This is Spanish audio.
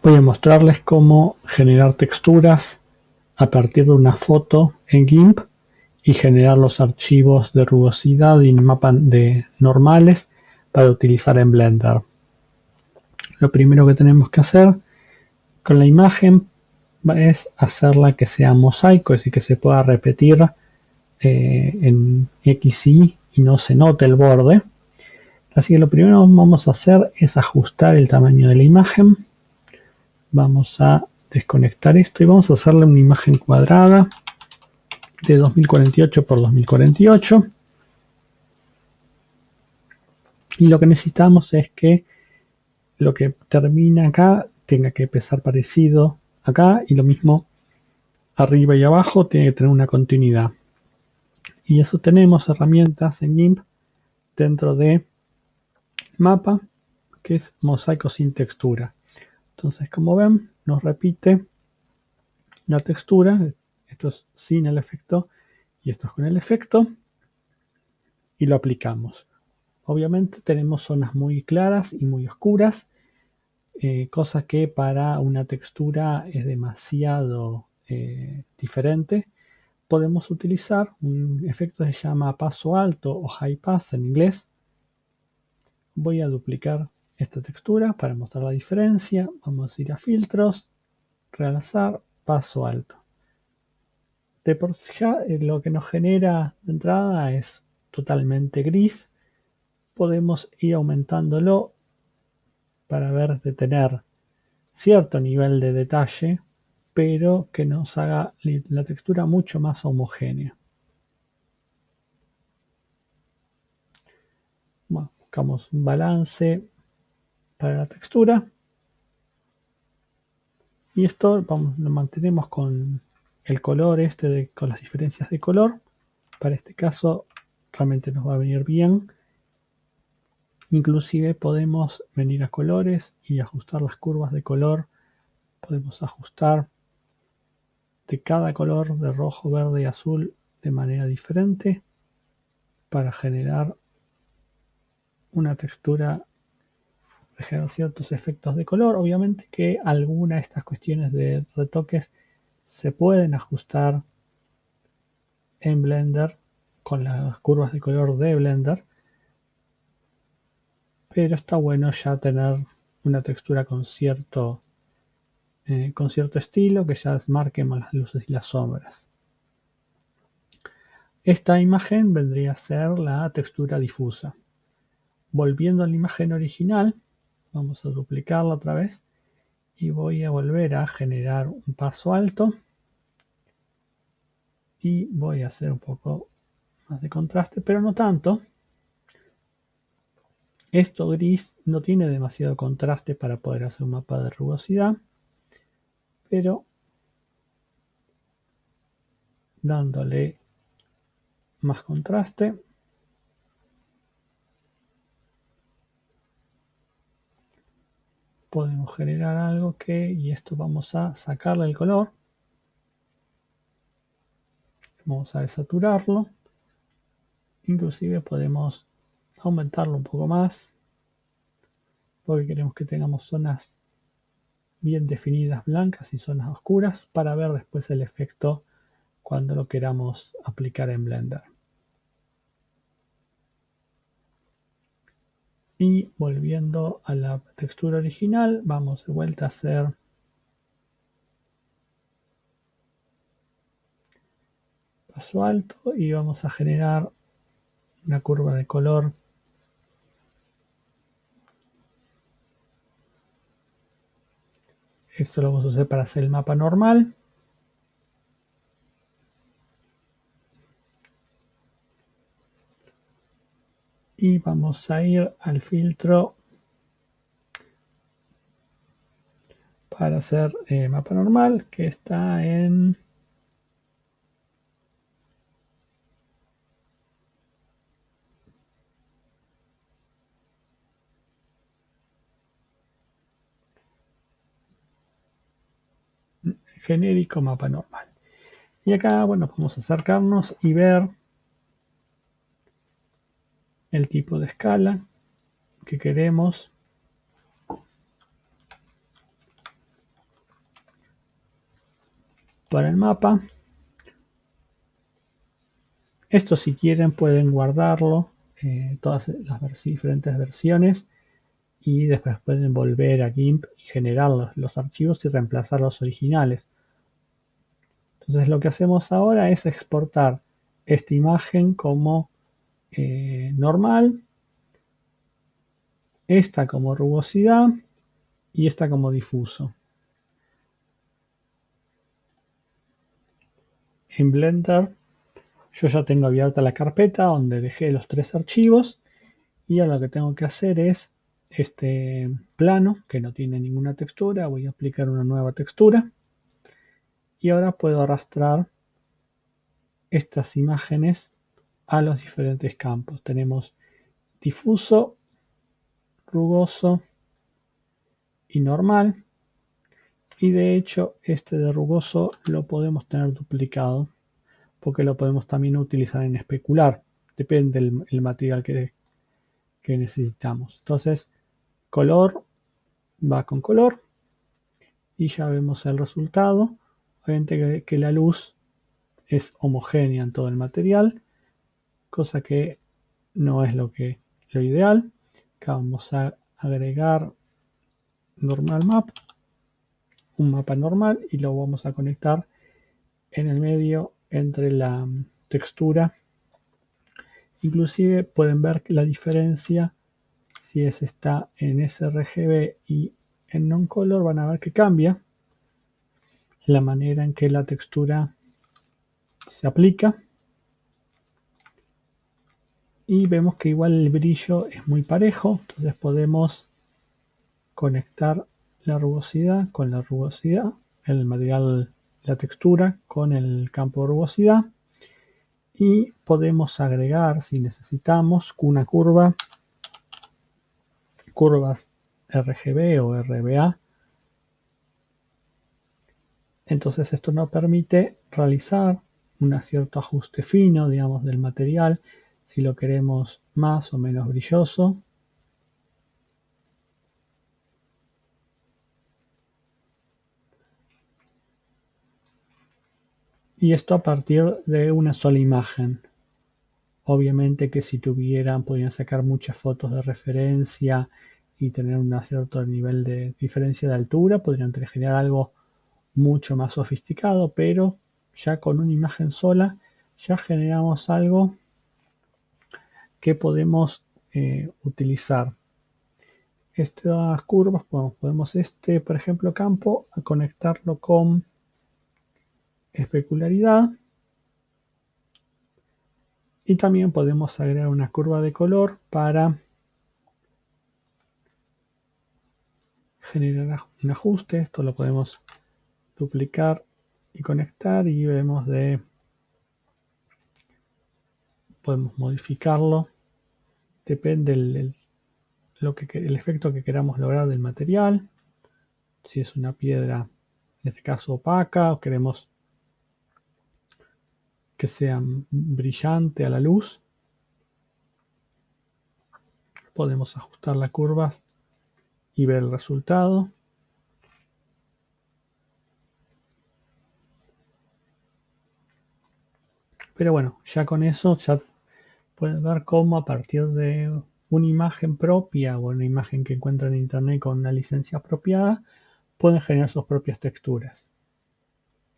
Voy a mostrarles cómo generar texturas a partir de una foto en GIMP y generar los archivos de rugosidad y mapa de normales para utilizar en Blender. Lo primero que tenemos que hacer con la imagen es hacerla que sea mosaico, es decir, que se pueda repetir eh, en X y y no se note el borde. Así que lo primero que vamos a hacer es ajustar el tamaño de la imagen. Vamos a desconectar esto y vamos a hacerle una imagen cuadrada de 2048 por 2048. Y lo que necesitamos es que lo que termina acá tenga que pesar parecido acá y lo mismo arriba y abajo tiene que tener una continuidad. Y eso tenemos herramientas en GIMP dentro de mapa, que es mosaico sin textura. Entonces, como ven, nos repite la textura. Esto es sin el efecto y esto es con el efecto. Y lo aplicamos. Obviamente tenemos zonas muy claras y muy oscuras, eh, cosa que para una textura es demasiado eh, diferente. Podemos utilizar un efecto que se llama paso alto o high pass en inglés. Voy a duplicar esta textura para mostrar la diferencia. Vamos a ir a filtros, realzar, paso alto. De por eh, lo que nos genera de entrada es totalmente gris podemos ir aumentándolo para ver de tener cierto nivel de detalle, pero que nos haga la textura mucho más homogénea. buscamos un balance para la textura. Y esto lo mantenemos con el color este, con las diferencias de color. Para este caso realmente nos va a venir bien Inclusive podemos venir a colores y ajustar las curvas de color. Podemos ajustar de cada color de rojo, verde y azul de manera diferente para generar una textura, ciertos efectos de color. Obviamente que alguna de estas cuestiones de retoques se pueden ajustar en Blender con las curvas de color de Blender pero está bueno ya tener una textura con cierto, eh, con cierto estilo que ya marque más las luces y las sombras. Esta imagen vendría a ser la textura difusa. Volviendo a la imagen original, vamos a duplicarla otra vez. Y voy a volver a generar un paso alto. Y voy a hacer un poco más de contraste, pero no tanto, esto gris no tiene demasiado contraste para poder hacer un mapa de rugosidad, pero dándole más contraste podemos generar algo que, y esto vamos a sacarle el color, vamos a desaturarlo, inclusive podemos aumentarlo un poco más porque queremos que tengamos zonas bien definidas blancas y zonas oscuras para ver después el efecto cuando lo queramos aplicar en Blender. Y volviendo a la textura original, vamos de vuelta a hacer paso alto y vamos a generar una curva de color Esto lo vamos a hacer para hacer el mapa normal. Y vamos a ir al filtro para hacer eh, mapa normal, que está en genérico mapa normal. Y acá, bueno, vamos a acercarnos y ver el tipo de escala que queremos. para el mapa. Esto si quieren pueden guardarlo, eh, todas las diferentes versiones y después pueden volver a GIMP y generar los, archivos y reemplazar los originales. Entonces lo que hacemos ahora es exportar esta imagen como eh, normal, esta como rugosidad y esta como difuso. En Blender yo ya tengo abierta la carpeta donde dejé los tres archivos y ahora lo que tengo que hacer es este plano que no tiene ninguna textura, voy a aplicar una nueva textura y ahora puedo arrastrar estas imágenes a los diferentes campos. Tenemos difuso, rugoso y normal y de hecho este de rugoso lo podemos tener duplicado porque lo podemos también utilizar en especular. Depende del material que, que necesitamos. Entonces, color va con color y ya vemos el resultado. Obviamente que, la luz es homogénea en todo el material, cosa que no es lo que lo ideal. Acá vamos a agregar normal map, un mapa normal y lo vamos a conectar en el medio entre la textura. Inclusive pueden ver la diferencia si es está en sRGB y en non-color van a ver que cambia la manera en que la textura se aplica y vemos que igual el brillo es muy parejo entonces podemos conectar la rugosidad con la rugosidad el material la textura con el campo de rugosidad y podemos agregar si necesitamos una curva curvas RGB o RBA entonces esto nos permite realizar un cierto ajuste fino digamos del material si lo queremos más o menos brilloso y esto a partir de una sola imagen. Obviamente que si tuvieran, podrían sacar muchas fotos de referencia y tener un cierto nivel de diferencia de altura, podrían generar algo mucho más sofisticado, pero ya con una imagen sola ya generamos algo que podemos eh, utilizar. Estas curvas, podemos este, por ejemplo, campo, a conectarlo con especularidad y también podemos agregar una curva de color para generar un ajuste. Esto lo podemos duplicar y conectar y vemos de podemos modificarlo depende del, lo que, el efecto que queramos lograr del material si es una piedra en este caso opaca o queremos que sea brillante a la luz. Podemos ajustar la curva y ver el resultado. Pero bueno, ya con eso ya pueden ver cómo a partir de una imagen propia o una imagen que encuentran en internet con una licencia apropiada, pueden generar sus propias texturas.